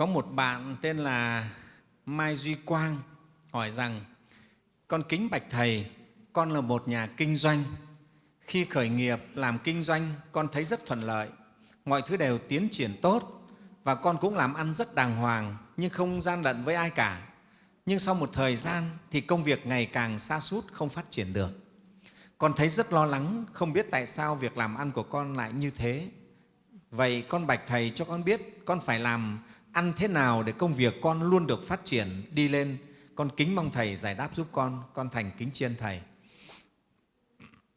Có một bạn tên là Mai Duy Quang hỏi rằng con kính bạch Thầy, con là một nhà kinh doanh. Khi khởi nghiệp làm kinh doanh, con thấy rất thuận lợi, mọi thứ đều tiến triển tốt và con cũng làm ăn rất đàng hoàng nhưng không gian lận với ai cả. Nhưng sau một thời gian thì công việc ngày càng xa sút không phát triển được. Con thấy rất lo lắng, không biết tại sao việc làm ăn của con lại như thế. Vậy con bạch Thầy cho con biết con phải làm ăn thế nào để công việc con luôn được phát triển, đi lên. Con kính mong Thầy giải đáp giúp con, con thành kính chiên Thầy.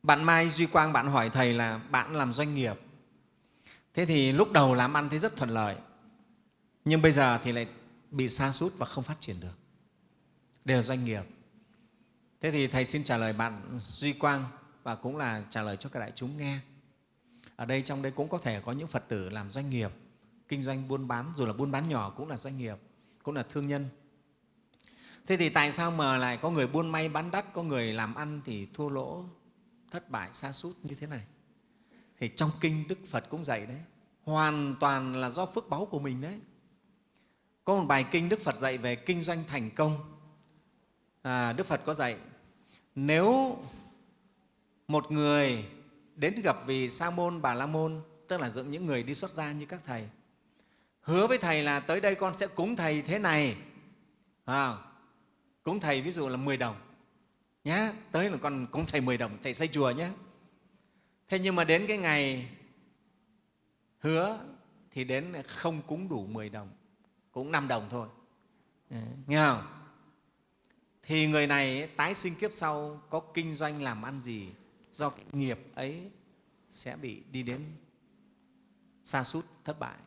Bạn Mai Duy Quang, bạn hỏi Thầy là bạn làm doanh nghiệp. Thế thì lúc đầu làm ăn thấy rất thuận lợi, nhưng bây giờ thì lại bị xa sút và không phát triển được. Đều là doanh nghiệp. Thế thì Thầy xin trả lời bạn Duy Quang và cũng là trả lời cho các đại chúng nghe. Ở đây trong đây cũng có thể có những Phật tử làm doanh nghiệp, kinh doanh buôn bán, dù là buôn bán nhỏ cũng là doanh nghiệp, cũng là thương nhân. Thế thì tại sao mà lại có người buôn may bán đắt, có người làm ăn thì thua lỗ, thất bại, xa sút như thế này? Thì trong kinh Đức Phật cũng dạy đấy, hoàn toàn là do phước báu của mình đấy. Có một bài kinh Đức Phật dạy về kinh doanh thành công. À, Đức Phật có dạy, nếu một người đến gặp vì Sa môn, Bà La môn, tức là dựng những người đi xuất gia như các thầy, hứa với thầy là tới đây con sẽ cúng thầy thế này, à, cúng thầy ví dụ là 10 đồng nhá, tới là con cúng thầy 10 đồng, thầy xây chùa nhé. Thế nhưng mà đến cái ngày hứa thì đến không cúng đủ 10 đồng, cũng 5 đồng thôi. Ừ, nghe không? Thì người này tái sinh kiếp sau có kinh doanh làm ăn gì do cái nghiệp ấy sẽ bị đi đến xa sút thất bại.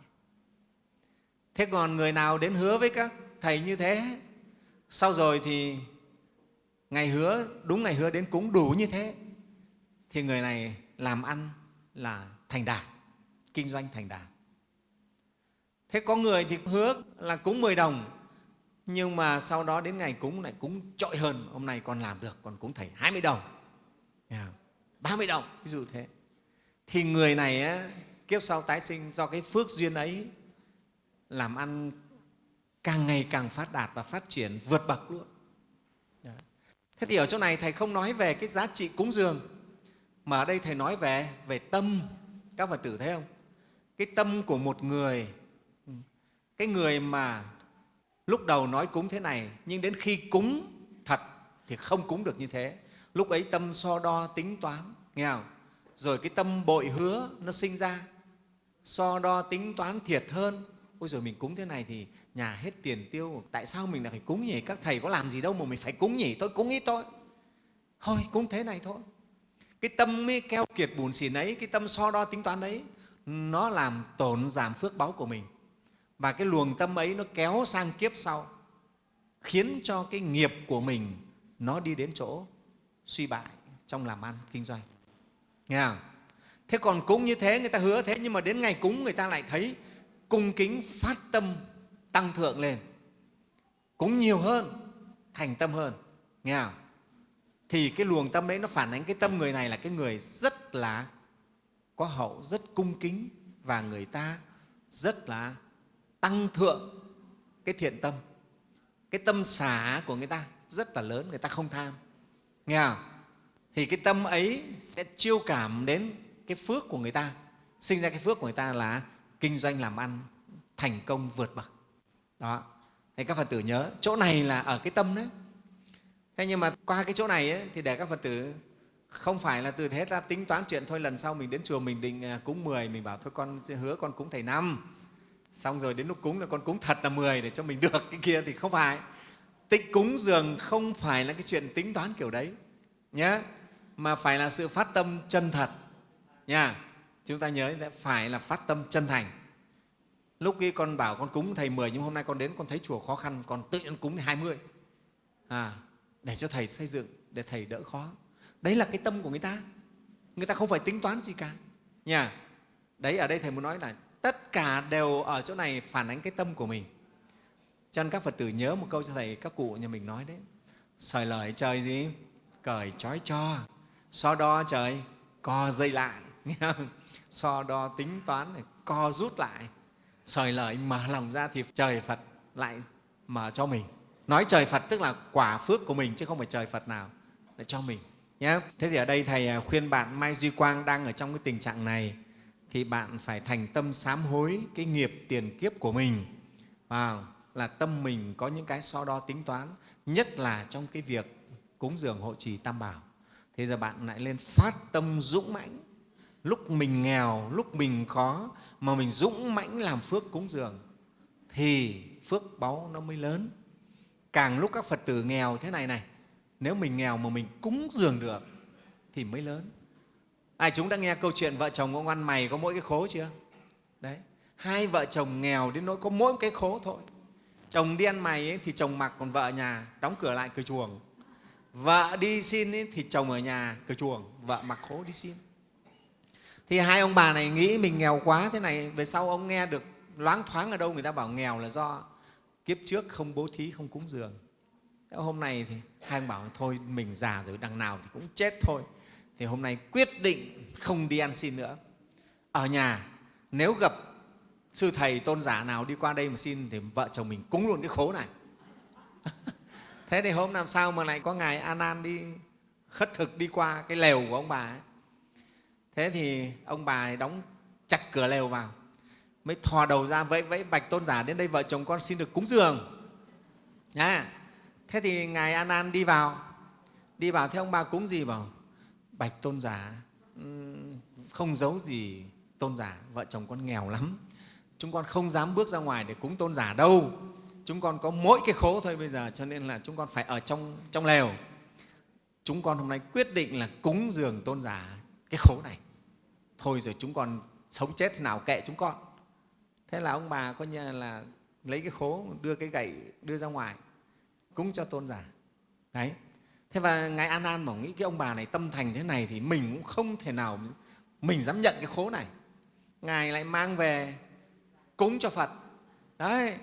Thế còn người nào đến hứa với các thầy như thế, sau rồi thì ngày hứa, đúng ngày hứa đến cúng đủ như thế, thì người này làm ăn là thành đạt, kinh doanh thành đạt. Thế có người thì hứa là cúng 10 đồng, nhưng mà sau đó đến ngày cúng lại cúng trội hơn, hôm nay con làm được, còn cúng thầy 20 đồng. 30 đồng, ví dụ thế. Thì người này á, kiếp sau tái sinh do cái phước duyên ấy làm ăn càng ngày càng phát đạt và phát triển vượt bậc luôn. Thế thì ở chỗ này Thầy không nói về cái giá trị cúng dường, mà ở đây Thầy nói về về tâm. Các Phật tử thấy không? Cái tâm của một người, cái người mà lúc đầu nói cúng thế này, nhưng đến khi cúng thật thì không cúng được như thế. Lúc ấy tâm so đo tính toán, nghe không? Rồi cái tâm bội hứa nó sinh ra, so đo tính toán thiệt hơn. Ôi rồi mình cúng thế này thì nhà hết tiền tiêu, tại sao mình lại phải cúng nhỉ? Các thầy có làm gì đâu mà mình phải cúng nhỉ? Tôi cúng ít thôi. Thôi, cúng thế này thôi. Cái tâm ấy keo kiệt bùn xỉn ấy, cái tâm so đo tính toán đấy, nó làm tổn giảm phước báu của mình. Và cái luồng tâm ấy nó kéo sang kiếp sau, khiến cho cái nghiệp của mình nó đi đến chỗ suy bại trong làm ăn, kinh doanh. Nghe không? Thế còn cúng như thế, người ta hứa thế, nhưng mà đến ngày cúng người ta lại thấy cung kính phát tâm tăng thượng lên. cũng nhiều hơn, thành tâm hơn. Nghe không? Thì cái luồng tâm đấy nó phản ánh cái tâm người này là cái người rất là có hậu, rất cung kính và người ta rất là tăng thượng cái thiện tâm. Cái tâm xả của người ta rất là lớn, người ta không tham nghe không? thì cái tâm ấy sẽ chiêu cảm đến cái phước của người ta sinh ra cái phước của người ta là kinh doanh làm ăn thành công vượt bậc. Đó. Thì các phật tử nhớ chỗ này là ở cái tâm đấy. Thế nhưng mà qua cái chỗ này ấy, thì để các phật tử không phải là từ thế ta tính toán chuyện thôi lần sau mình đến chùa mình định à, cúng 10 mình bảo thôi con hứa con cúng thầy năm. Xong rồi đến lúc cúng là con cúng thật là 10 để cho mình được cái kia thì không phải. Tích cúng dường không phải là cái chuyện tính toán kiểu đấy nhé, mà phải là sự phát tâm chân thật nha. Chúng ta nhớ phải là phát tâm chân thành. Lúc kia con bảo con cúng thầy 10 nhưng hôm nay con đến con thấy chùa khó khăn, con tự nhiên cúng 20. À, để cho thầy xây dựng, để thầy đỡ khó. Đấy là cái tâm của người ta. Người ta không phải tính toán gì cả. Nha. Đấy ở đây thầy muốn nói là tất cả đều ở chỗ này phản ánh cái tâm của mình cho nên các Phật tử nhớ một câu cho Thầy, các cụ nhà mình nói đấy. Sời lời trời gì? Cởi trói cho. So đo trời, co dây lại. Nghe không? So đo tính toán, này, co rút lại. sời lợi mở lòng ra thì trời phật lại mở cho mình. Nói trời phật tức là quả phước của mình chứ không phải trời phật nào để cho mình. Nhé. Thế thì ở đây thầy à, khuyên bạn mai duy quang đang ở trong cái tình trạng này thì bạn phải thành tâm sám hối cái nghiệp tiền kiếp của mình. Và là tâm mình có những cái so đo tính toán nhất là trong cái việc cúng dường hộ trì tam bảo. Thế giờ bạn lại lên phát tâm dũng mãnh lúc mình nghèo lúc mình khó mà mình dũng mãnh làm phước cúng dường thì phước báu nó mới lớn. Càng lúc các phật tử nghèo thế này này nếu mình nghèo mà mình cúng dường được thì mới lớn. Ai chúng đã nghe câu chuyện vợ chồng ông ăn mày có mỗi cái khố chưa? Đấy hai vợ chồng nghèo đến nỗi có mỗi cái khố thôi. Chồng đi ăn mày ấy, thì chồng mặc còn vợ ở nhà đóng cửa lại cửa chuồng. Vợ đi xin ấy, thì chồng ở nhà cửa chuồng. Vợ mặc khố đi xin thì hai ông bà này nghĩ mình nghèo quá thế này, về sau ông nghe được, loáng thoáng ở đâu người ta bảo nghèo là do kiếp trước không bố thí, không cúng dường. Hôm nay thì hai ông bảo thôi, mình già rồi, đằng nào thì cũng chết thôi. Thì hôm nay quyết định không đi ăn xin nữa. Ở nhà, nếu gặp sư thầy tôn giả nào đi qua đây mà xin thì vợ chồng mình cúng luôn cái khố này. Thế thì hôm làm sao mà lại có ngài an an đi khất thực đi qua cái lều của ông bà ấy? Thế thì ông bà đóng chặt cửa lều vào mới thò đầu ra vẫy vẫy bạch tôn giả đến đây vợ chồng con xin được cúng dường. À, thế thì ngài an an đi vào đi vào thế ông bà cúng gì bảo bạch tôn giả không giấu gì tôn giả vợ chồng con nghèo lắm. Chúng con không dám bước ra ngoài để cúng tôn giả đâu. Chúng con có mỗi cái khố thôi bây giờ cho nên là chúng con phải ở trong trong lều. Chúng con hôm nay quyết định là cúng dường tôn giả cái khố này thôi rồi chúng con sống chết thế nào kệ chúng con. Thế là ông bà coi như là lấy cái khố, đưa cái gậy đưa ra ngoài, cúng cho tôn giả. Đấy. Thế và ngài an an mà nghĩ cái ông bà này tâm thành thế này thì mình cũng không thể nào mình dám nhận cái khố này. Ngài lại mang về cúng cho phật. Đấy.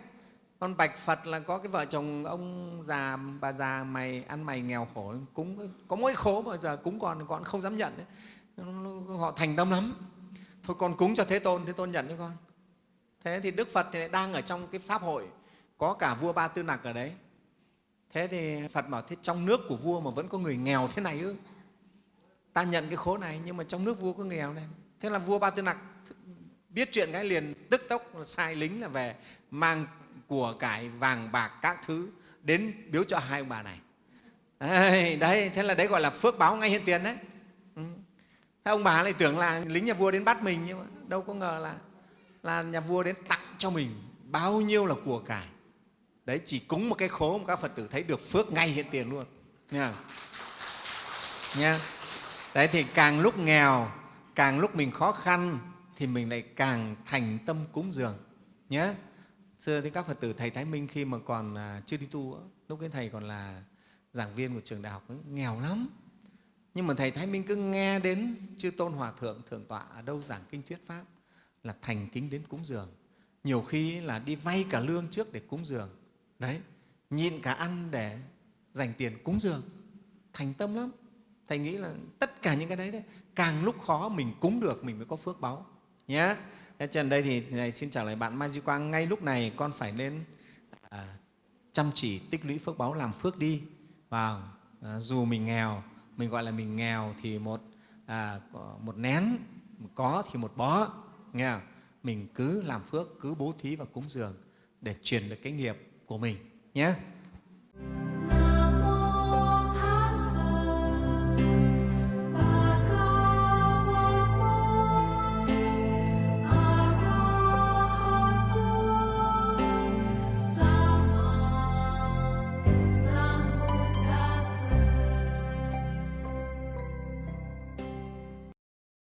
Con bạch phật là có cái vợ chồng ông già, bà già mày ăn mày nghèo khổ, cúng, có mỗi khố mà giờ cúng còn con không dám nhận đấy họ thành tâm lắm. Thôi con cúng cho thế tôn thế tôn nhận cho con. Thế thì đức phật thì lại đang ở trong cái pháp hội có cả vua ba tư nặc ở đấy. Thế thì phật bảo thế trong nước của vua mà vẫn có người nghèo thế này ư? Ta nhận cái khố này nhưng mà trong nước vua có người nghèo này. Thế là vua ba tư nặc biết chuyện cái liền tức tốc sai lính là về mang của cải vàng bạc các thứ đến biếu cho hai ông bà này. Đấy, đấy thế là đấy gọi là phước báo ngay hiện tiền đấy thế ông bà lại tưởng là lính nhà vua đến bắt mình nhưng mà đâu có ngờ là là nhà vua đến tặng cho mình bao nhiêu là của cải. Đấy, chỉ cúng một cái khố mà các phật tử thấy được phước ngay hiện tiền luôn. Nha. Nha. Đấy, thì càng lúc nghèo, càng lúc mình khó khăn thì mình lại càng thành tâm cúng dường. Nhé xưa thì các phật tử thầy thái minh khi mà còn à, chưa đi tu lúc ấy thầy còn là giảng viên của trường đại học nghèo lắm nhưng mà thầy thái minh cứ nghe đến chư tôn hòa thượng thượng tọa ở đâu giảng kinh thuyết pháp là thành kính đến cúng dường. Nhiều khi là đi vay cả lương trước để cúng dường. Đấy nhịn cả ăn để dành tiền cúng dường. Thành tâm lắm. Thầy nghĩ là tất cả những cái đấy, đấy càng lúc khó mình cúng được mình mới có phước báu. Nhé thế trần đây thì này xin trả lời bạn mai duy quang ngay lúc này con phải nên à, chăm chỉ tích lũy phước báu làm phước đi. Vào à, dù mình nghèo mình gọi là mình nghèo thì một à, một nén có thì một bó nghe không? mình cứ làm phước cứ bố thí và cúng dường để truyền được cái nghiệp của mình nhé